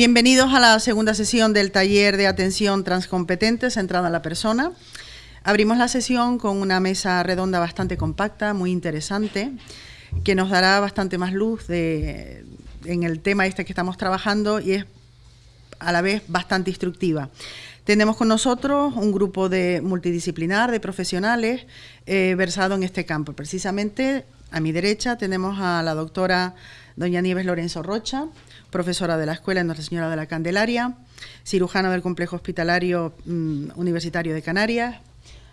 Bienvenidos a la segunda sesión del taller de atención transcompetente centrada en la persona. Abrimos la sesión con una mesa redonda bastante compacta, muy interesante, que nos dará bastante más luz en el tema este que estamos trabajando y es a la vez bastante instructiva. Tenemos con nosotros un grupo de multidisciplinar de profesionales eh, versado en este campo. Precisamente a mi derecha tenemos a la doctora doña Nieves Lorenzo Rocha, profesora de la Escuela Nuestra Señora de la Candelaria, cirujana del Complejo Hospitalario mm, Universitario de Canarias.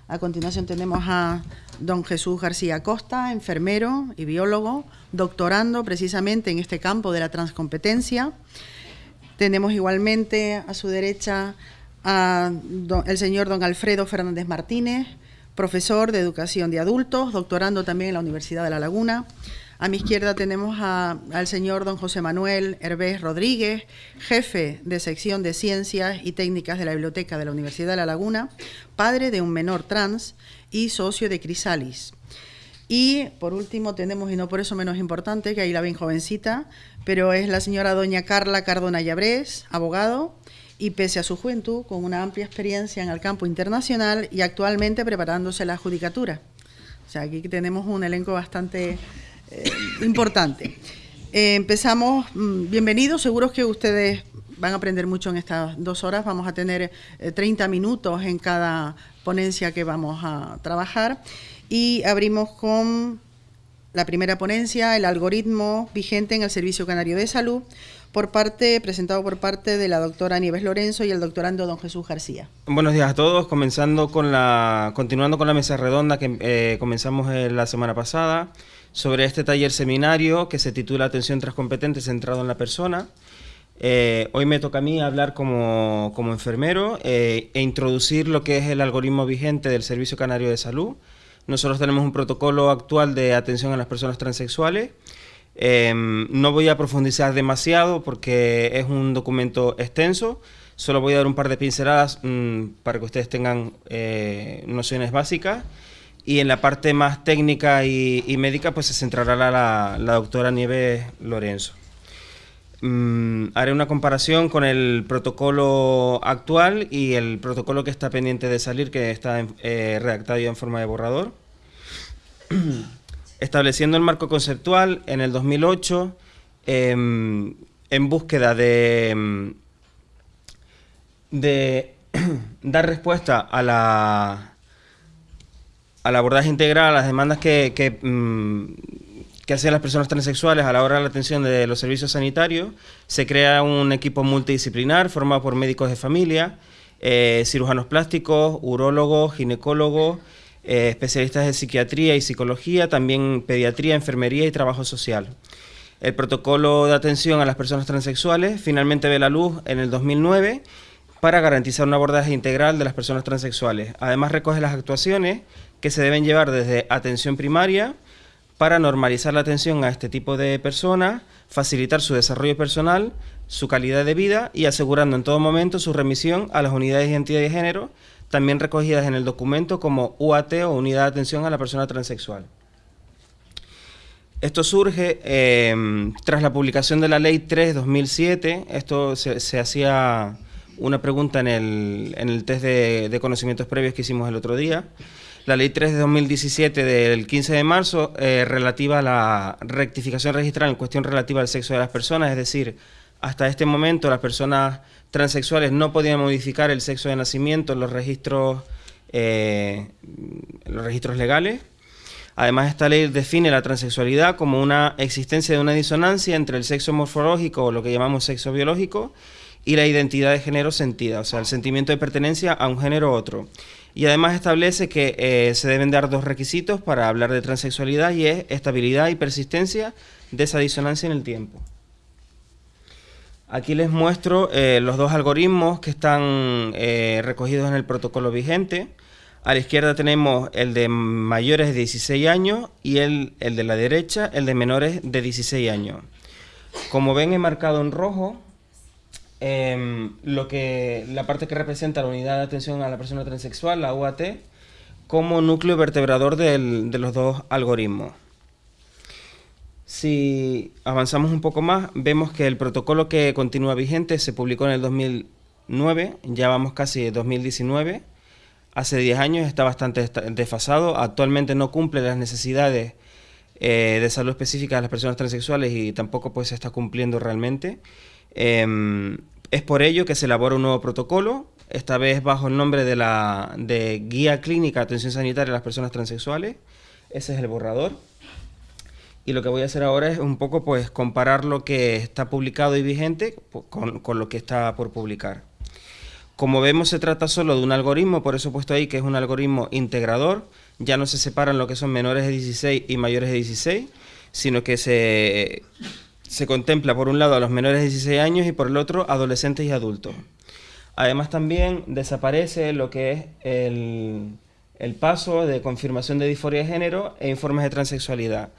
A continuación tenemos a don Jesús García Costa, enfermero y biólogo, doctorando precisamente en este campo de la transcompetencia. Tenemos igualmente a su derecha al señor don Alfredo Fernández Martínez, profesor de educación de adultos, doctorando también en la Universidad de La Laguna. A mi izquierda tenemos al señor don José Manuel Hervés Rodríguez, jefe de sección de Ciencias y Técnicas de la Biblioteca de la Universidad de La Laguna, padre de un menor trans y socio de Crisalis. Y por último tenemos, y no por eso menos importante, que ahí la ven jovencita, pero es la señora doña Carla Cardona Llabrés, abogado, y pese a su juventud, con una amplia experiencia en el campo internacional y actualmente preparándose la judicatura. O sea, aquí tenemos un elenco bastante eh, importante. Eh, empezamos, mm, bienvenidos, seguros que ustedes van a aprender mucho en estas dos horas. Vamos a tener 30 eh, minutos en cada ponencia que vamos a trabajar. Y abrimos con la primera ponencia, el algoritmo vigente en el Servicio Canario de Salud, por parte, presentado por parte de la doctora Nieves Lorenzo y el doctorando don Jesús García. Buenos días a todos, continuando con la mesa redonda que comenzamos la semana pasada sobre este taller seminario que se titula Atención Transcompetente centrado en la persona. Eh, hoy me toca a mí hablar como, enfermero eh, e introducir lo que es el algoritmo vigente del Servicio Canario de Salud. Nosotros tenemos un protocolo actual de atención a las personas transexuales. Em, no voy a profundizar demasiado porque es un documento extenso. Solo voy a dar un par de pinceladas mm, para que ustedes tengan eh, nociones básicas y en la parte más técnica y, médica pues se centrará la, la, doctora Nieves Lorenzo. Mm, haré una comparación con el protocolo actual y el protocolo que está pendiente de salir, que está eh, redactado ya en forma de borrador. Estableciendo el marco conceptual en el 2008, em, en búsqueda de, em, dar respuesta a la al abordaje integral, a las demandas que, que, mm, hacen las personas transexuales a la hora de la atención de los servicios sanitarios, se crea un equipo multidisciplinar formado por médicos de familia, eh, cirujanos plásticos, urólogos, ginecólogos, eh, especialistas de psiquiatría y psicología, también pediatría, enfermería y trabajo social. El protocolo de atención a las personas transexuales finalmente ve la luz en el 2009 para garantizar un abordaje integral de las personas transexuales. Además recoge las actuaciones que se deben llevar desde atención primaria para normalizar la atención a este tipo de personas, facilitar su desarrollo personal, su calidad de vida y asegurando en todo momento su remisión a las unidades de identidad de género, también recogidas en el documento como UAT o Unidad de Atención a la Persona Transexual. Esto surge em, tras la publicación de la Ley 3-2007, esto se, hacía una pregunta en el, test de, de conocimientos previos que hicimos el otro día, la Ley 3 de 2017 del 15 de marzo eh, relativa a la rectificación registral en cuestión relativa al sexo de las personas, es decir, hasta este momento las personas transexuales no podían modificar el sexo de nacimiento en los registros, eh, los registros legales. Además, esta ley define la transexualidad como una existencia de una disonancia entre el sexo morfológico o lo que llamamos sexo biológico y la identidad de género sentida, o sea, el sentimiento de pertenencia a un género u otro y además establece que eh, se deben dar dos requisitos para hablar de transexualidad y es estabilidad y persistencia de esa disonancia en el tiempo. Aquí les muestro eh, los dos algoritmos que están eh, recogidos en el protocolo vigente. A la izquierda tenemos el de mayores de 16 años y el, el de la derecha, el de menores de 16 años. Como ven, he marcado en rojo Em, lo que la parte que representa la unidad de atención a la persona transexual, la UAT, como núcleo vertebrador de los dos algoritmos. Si avanzamos un poco más, vemos que el protocolo que continúa vigente se publicó en el 2009, ya vamos casi en 2019, hace 10 años, está bastante desfasado, actualmente no cumple las necesidades eh, de salud específicas de las personas transexuales y tampoco pues se está cumpliendo realmente. Em, es por ello que se elabora un nuevo protocolo, esta vez bajo el nombre de la de Guía Clínica de Atención Sanitaria a las Personas Transexuales. Ese es el borrador. Y lo que voy a hacer ahora es un poco pues comparar lo que está publicado y vigente con, con lo que está por publicar. Como vemos se trata solo de un algoritmo, por eso he puesto ahí que es un algoritmo integrador, ya no se separan lo que son menores de 16 y mayores de 16, sino que se, se contempla por un lado a los menores de 16 años y por el otro adolescentes y adultos. Además también desaparece lo que es el, el paso de confirmación de disforia de género e informes de transexualidad.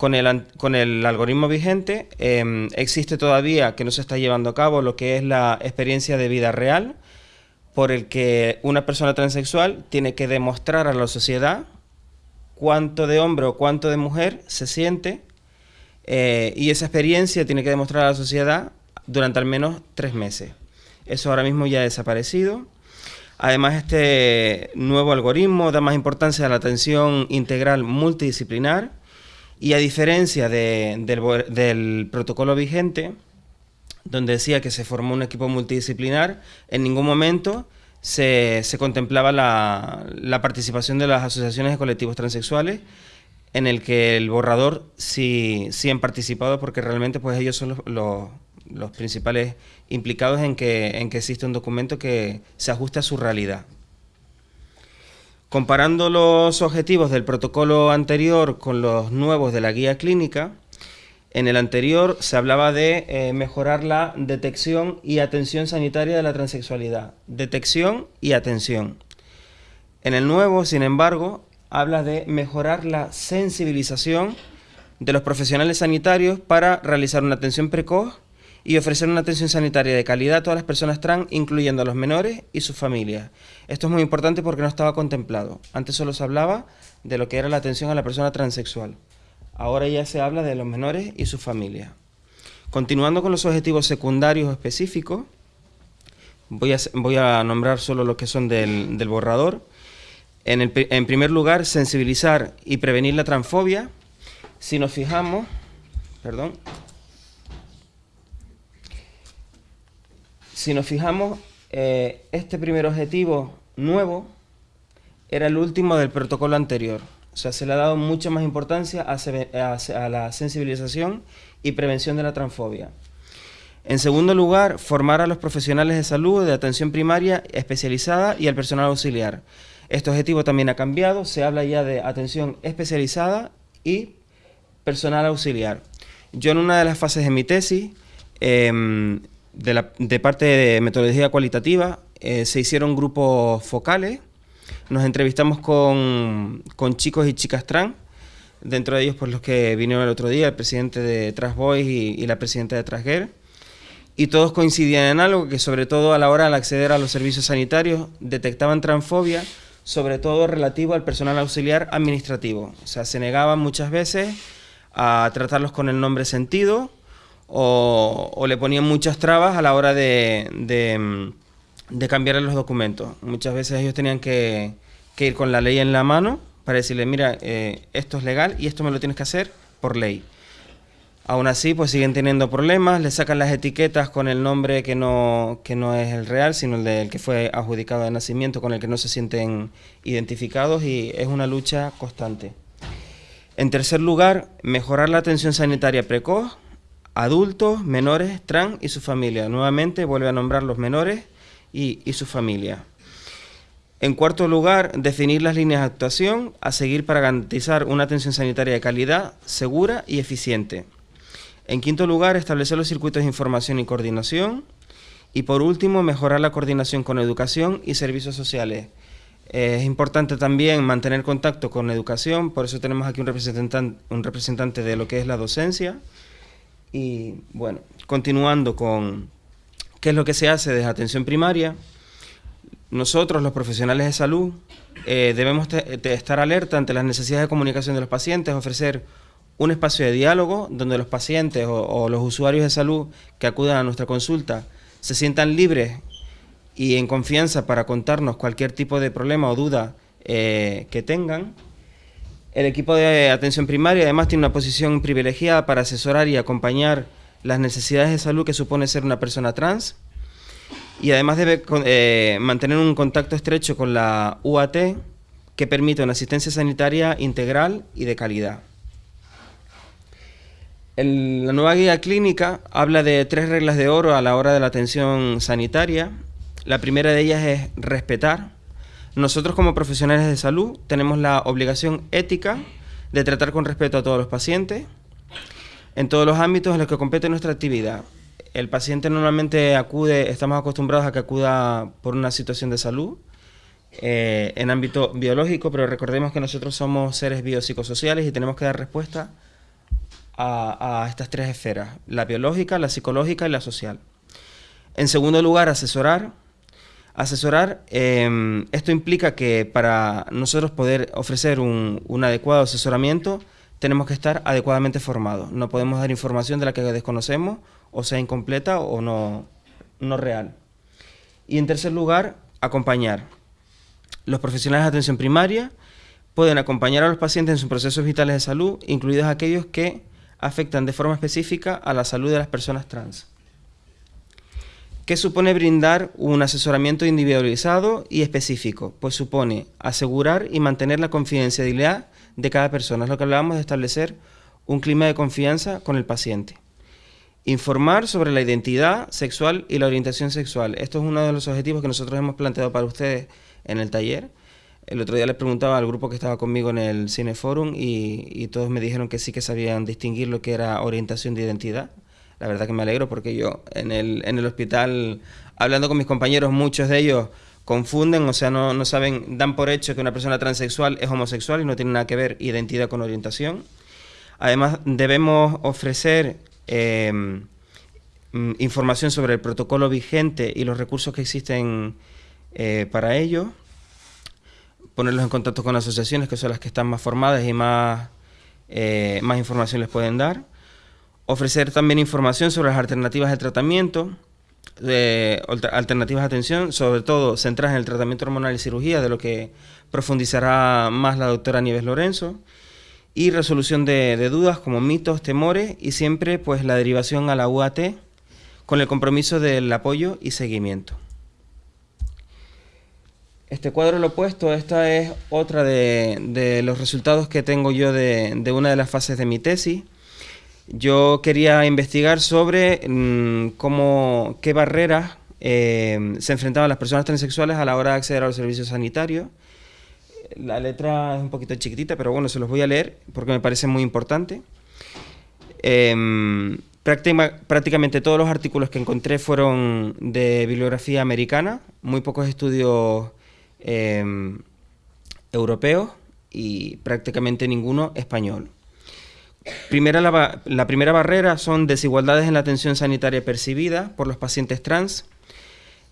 Con el, con el algoritmo vigente em, existe todavía que no se está llevando a cabo lo que es la experiencia de vida real, por el que una persona transexual tiene que demostrar a la sociedad cuánto de hombre o cuánto de mujer se siente eh, y esa experiencia tiene que demostrar a la sociedad durante al menos tres meses. Eso ahora mismo ya ha desaparecido. Además, este nuevo algoritmo da más importancia a la atención integral multidisciplinar y a diferencia del, protocolo vigente, donde decía que se formó un equipo multidisciplinar, en ningún momento se, contemplaba la, participación de las asociaciones de colectivos transexuales, en el que el borrador sí, sí han participado porque realmente pues ellos son los, principales implicados en que, en que existe un documento que se ajuste a su realidad. Comparando los objetivos del protocolo anterior con los nuevos de la guía clínica, en el anterior se hablaba de eh, mejorar la detección y atención sanitaria de la transexualidad. Detección y atención. En el nuevo, sin embargo, habla de mejorar la sensibilización de los profesionales sanitarios para realizar una atención precoz y ofrecer una atención sanitaria de calidad a todas las personas trans, incluyendo a los menores y sus familias. Esto es muy importante porque no estaba contemplado. Antes solo se hablaba de lo que era la atención a la persona transexual. Ahora ya se habla de los menores y sus familias. Continuando con los objetivos secundarios específicos, voy a, nombrar solo los que son del, borrador. En, en primer lugar, sensibilizar y prevenir la transfobia. Si nos fijamos, perdón, Si nos fijamos, eh, este primer objetivo nuevo era el último del protocolo anterior. O sea, se le ha dado mucha más importancia a, la sensibilización y prevención de la transfobia. En segundo lugar, formar a los profesionales de salud de atención primaria especializada y al personal auxiliar. Este objetivo también ha cambiado, se habla ya de atención especializada y personal auxiliar. Yo en una de las fases de mi tesis em, de, parte de metodología cualitativa eh, se hicieron grupos focales, nos entrevistamos con, con, chicos y chicas trans, dentro de ellos por los que vinieron el otro día, el presidente de Transboys y, y la presidenta de Transgirl, y todos coincidían en algo, que sobre todo a la hora de acceder a los servicios sanitarios detectaban transfobia, sobre todo relativo al personal auxiliar administrativo. O sea, se negaban muchas veces a tratarlos con el nombre sentido, o, le ponían muchas trabas a la hora de, de, cambiar los documentos. Muchas veces ellos tenían que, ir con la ley en la mano para decirle, mira, eh, esto es legal y esto me lo tienes que hacer por ley. Aún así, pues siguen teniendo problemas, le sacan las etiquetas con el nombre que no, que no es el real, sino el del que fue adjudicado de nacimiento, con el que no se sienten identificados y es una lucha constante. En tercer lugar, mejorar la atención sanitaria precoz, adultos, menores, trans y su familia. Nuevamente vuelve a nombrar los menores y, su familia. En cuarto lugar, definir las líneas de actuación a seguir para garantizar una atención sanitaria de calidad, segura y eficiente. En quinto lugar, establecer los circuitos de información y coordinación. Y por último, mejorar la coordinación con educación y servicios sociales. es importante también mantener contacto con educación, por eso tenemos aquí un representante de lo que es la docencia, y bueno, continuando con qué es lo que se hace desde atención primaria, nosotros los profesionales de salud eh, debemos estar alerta ante las necesidades de comunicación de los pacientes, ofrecer un espacio de diálogo donde los pacientes o, los usuarios de salud que acudan a nuestra consulta se sientan libres y en confianza para contarnos cualquier tipo de problema o duda eh, que tengan. El equipo de atención primaria además tiene una posición privilegiada para asesorar y acompañar las necesidades de salud que supone ser una persona trans y además debe eh, mantener un contacto estrecho con la UAT que permite una asistencia sanitaria integral y de calidad. la nueva guía clínica habla de tres reglas de oro a la hora de la atención sanitaria. La primera de ellas es respetar. Nosotros como profesionales de salud tenemos la obligación ética de tratar con respeto a todos los pacientes en todos los ámbitos en los que compete nuestra actividad. El paciente normalmente acude, estamos acostumbrados a que acuda por una situación de salud, eh, en ámbito biológico, pero recordemos que nosotros somos seres biopsicosociales y tenemos que dar respuesta a, estas tres esferas, la biológica, la psicológica y la social. En segundo lugar, asesorar. Asesorar, em, esto implica que para nosotros poder ofrecer un, un adecuado asesoramiento, tenemos que estar adecuadamente formados. No podemos dar información de la que desconocemos o sea incompleta o no, no real. Y en tercer lugar, acompañar. Los profesionales de atención primaria pueden acompañar a los pacientes en sus procesos vitales de salud, incluidos aquellos que afectan de forma específica a la salud de las personas trans. ¿Qué supone brindar un asesoramiento individualizado y específico? Pues supone asegurar y mantener la confidencialidad de cada persona. Es lo que hablábamos de establecer un clima de confianza con el paciente. Informar sobre la identidad sexual y la orientación sexual. Esto es uno de los objetivos que nosotros hemos planteado para ustedes en el taller. El otro día les preguntaba al grupo que estaba conmigo en el Cineforum y, y todos me dijeron que sí que sabían distinguir lo que era orientación de identidad. La verdad que me alegro porque yo en el, en el hospital, hablando con mis compañeros, muchos de ellos confunden, o sea, no, saben, dan por hecho que una persona transexual es homosexual y no tiene nada que ver identidad con orientación. Además, debemos ofrecer em, mm, información sobre el protocolo vigente y los recursos que existen eh, para ello, ponerlos en contacto con asociaciones que son las que están más formadas y más, eh, más información les pueden dar, ofrecer también información sobre las alternativas de tratamiento, de alternativas de atención, sobre todo centradas en el tratamiento hormonal y cirugía, de lo que profundizará más la doctora Nieves Lorenzo, y resolución de, dudas como mitos, temores y siempre pues la derivación a la UAT con el compromiso del apoyo y seguimiento. Este cuadro lo opuesto, esta es otra de, los resultados que tengo yo de una de las fases de mi tesis. Yo quería investigar sobre mm, cómo, qué barreras eh, se enfrentaban las personas transexuales a la hora de acceder a los servicios sanitarios. La letra es un poquito chiquitita, pero bueno, se los voy a leer porque me parece muy importante. Em, prácticamente todos los artículos que encontré fueron de bibliografía americana, muy pocos estudios em, europeos y prácticamente ninguno español. Primera, la, primera barrera son desigualdades en la atención sanitaria percibida por los pacientes trans.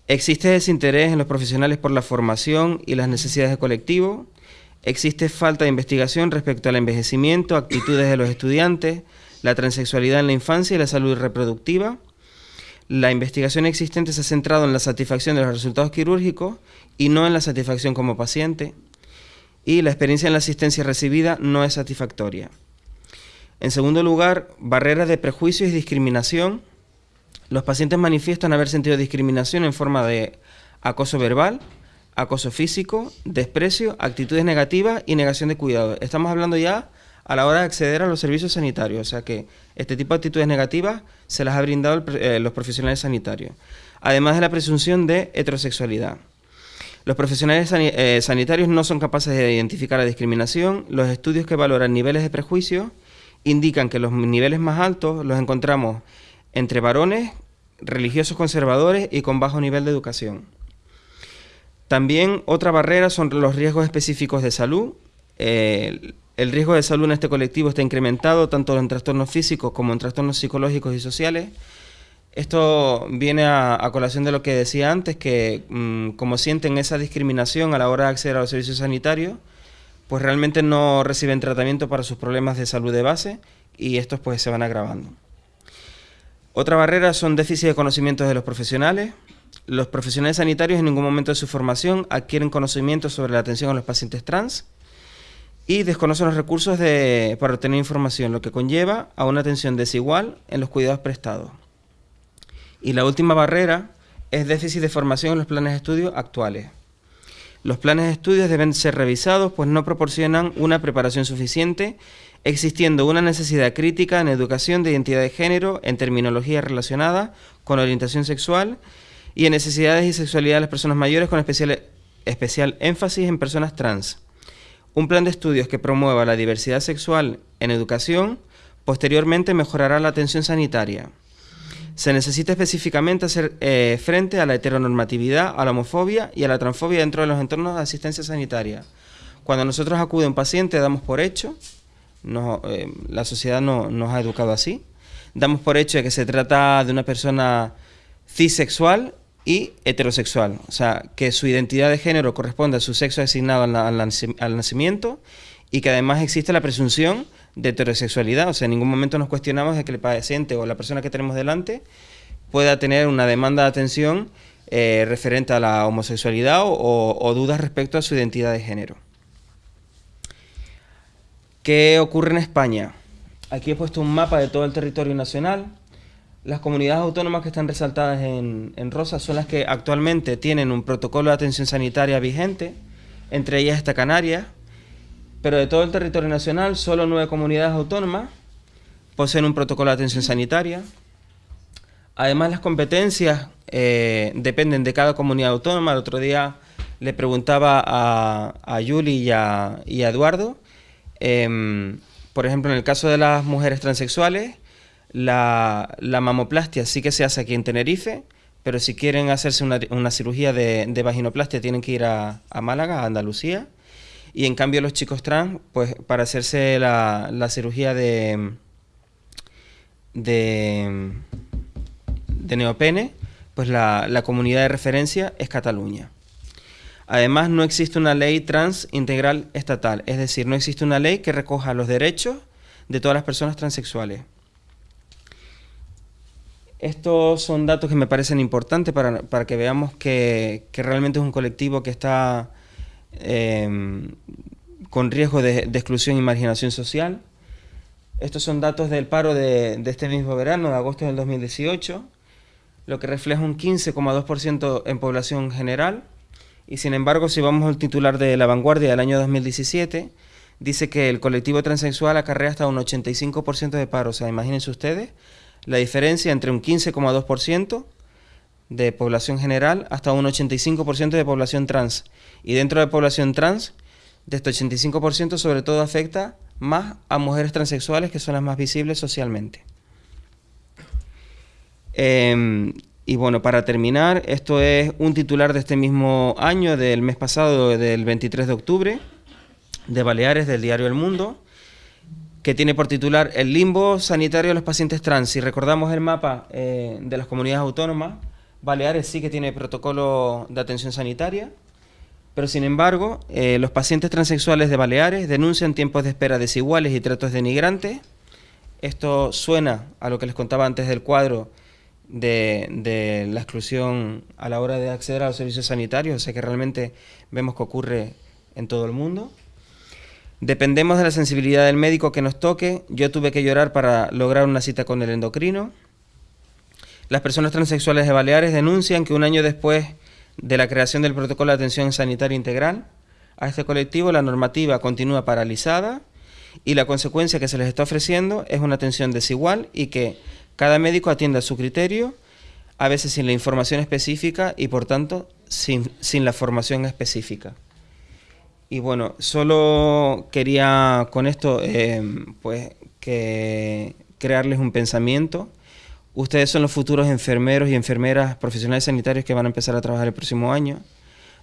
Existe desinterés en los profesionales por la formación y las necesidades del colectivo. Existe falta de investigación respecto al envejecimiento, actitudes de los estudiantes, la transexualidad en la infancia y la salud reproductiva. La investigación existente se ha centrado en la satisfacción de los resultados quirúrgicos y no en la satisfacción como paciente. Y la experiencia en la asistencia recibida no es satisfactoria. En segundo lugar, barreras de prejuicios y discriminación. Los pacientes manifiestan haber sentido discriminación en forma de acoso verbal, acoso físico, desprecio, actitudes negativas y negación de cuidado. Estamos hablando ya a la hora de acceder a los servicios sanitarios, o sea que este tipo de actitudes negativas se las ha brindado eh, los profesionales sanitarios, además de la presunción de heterosexualidad. Los profesionales eh, sanitarios no son capaces de identificar la discriminación, los estudios que valoran niveles de prejuicio indican que los niveles más altos los encontramos entre varones, religiosos conservadores y con bajo nivel de educación. También otra barrera son los riesgos específicos de salud. el riesgo de salud en este colectivo está incrementado tanto en trastornos físicos como en trastornos psicológicos y sociales. Esto viene a, colación de lo que decía antes, que mm, como sienten esa discriminación a la hora de acceder a los servicios sanitarios, pues realmente no reciben tratamiento para sus problemas de salud de base y estos pues se van agravando. Otra barrera son déficits de conocimientos de los profesionales. Los profesionales sanitarios en ningún momento de su formación adquieren conocimientos sobre la atención a los pacientes trans y desconocen los recursos para obtener información, lo que conlleva a una atención desigual en los cuidados prestados. Y la última barrera es déficit de formación en los planes de estudio actuales. Los planes de estudios deben ser revisados pues no proporcionan una preparación suficiente, existiendo una necesidad crítica en educación de identidad de género, en terminología relacionada con orientación sexual y en necesidades y sexualidad de las personas mayores con especial, especial énfasis en personas trans. Un plan de estudios que promueva la diversidad sexual en educación posteriormente mejorará la atención sanitaria. Se necesita específicamente hacer eh, frente a la heteronormatividad, a la homofobia y a la transfobia dentro de los entornos de asistencia sanitaria. Cuando nosotros acude un paciente, damos por hecho, eh, la sociedad no, nos ha educado así, damos por hecho de que se trata de una persona cisexual y heterosexual, o sea, que su identidad de género corresponde a su sexo asignado al nacimiento y que además existe la presunción de heterosexualidad. O sea, en ningún momento nos cuestionamos de que el paciente o la persona que tenemos delante pueda tener una demanda de atención eh, referente a la homosexualidad o, dudas respecto a su identidad de género. ¿Qué ocurre en España? Aquí he puesto un mapa de todo el territorio nacional. Las comunidades autónomas que están resaltadas en, en rosa son las que actualmente tienen un protocolo de atención sanitaria vigente. Entre ellas está Canarias, pero de todo el territorio nacional, solo nueve comunidades autónomas poseen un protocolo de atención sanitaria. Además, las competencias eh, dependen de cada comunidad autónoma. El otro día le preguntaba a, a Yuli y a, Eduardo, em, por ejemplo, en el caso de las mujeres transexuales, la, mamoplastia sí que se hace aquí en Tenerife, pero si quieren hacerse una, cirugía de, de, vaginoplastia tienen que ir a, a Málaga, a Andalucía. Y en cambio los chicos trans, pues para hacerse la, cirugía de, de, neopene, pues la, la comunidad de referencia es Cataluña. Además, no existe una ley trans integral estatal, es decir, no existe una ley que recoja los derechos de todas las personas transexuales. Estos son datos que me parecen importantes para, para que veamos que, que, realmente es un colectivo que está Em, con riesgo de, exclusión y marginación social. Estos son datos del paro de, este mismo verano, de agosto del 2018, lo que refleja un 15,2% en población general. Y sin embargo, si vamos al titular de La Vanguardia del año 2017, dice que el colectivo transexual acarrea hasta un 85% de paro. O sea, imagínense ustedes la diferencia entre un 15,2% de población general hasta un 85% de población trans. Y dentro de población trans, de este 85% sobre todo afecta más a mujeres transexuales que son las más visibles socialmente. Em, y bueno, para terminar, esto es un titular de este mismo año, del mes pasado, del 23 de octubre, de Baleares, del diario El Mundo, que tiene por titular El limbo sanitario de los pacientes trans. Si recordamos el mapa eh, de las comunidades autónomas, Baleares sí que tiene protocolo de atención sanitaria, pero sin embargo, eh, los pacientes transexuales de Baleares denuncian tiempos de espera desiguales y tratos denigrantes. Esto suena a lo que les contaba antes del cuadro de, la exclusión a la hora de acceder a los servicios sanitarios, o sea que realmente vemos que ocurre en todo el mundo. Dependemos de la sensibilidad del médico que nos toque. Yo tuve que llorar para lograr una cita con el endocrino. Las personas transexuales de Baleares denuncian que un año después de la creación del protocolo de atención sanitaria integral, a este colectivo la normativa continúa paralizada y la consecuencia que se les está ofreciendo es una atención desigual y que cada médico atienda a su criterio, a veces sin la información específica y por tanto sin, la formación específica. Y bueno, solo quería con esto eh, pues que crearles un pensamiento Ustedes son los futuros enfermeros y enfermeras profesionales sanitarios que van a empezar a trabajar el próximo año.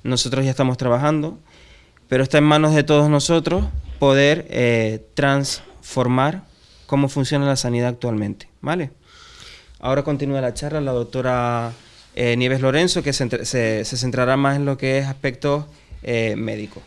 Nosotros ya estamos trabajando, pero está en manos de todos nosotros poder eh, transformar cómo funciona la sanidad actualmente. ¿vale? Ahora continúa la charla la doctora eh, Nieves Lorenzo, que se, centrará más en lo que es aspectos eh, médicos.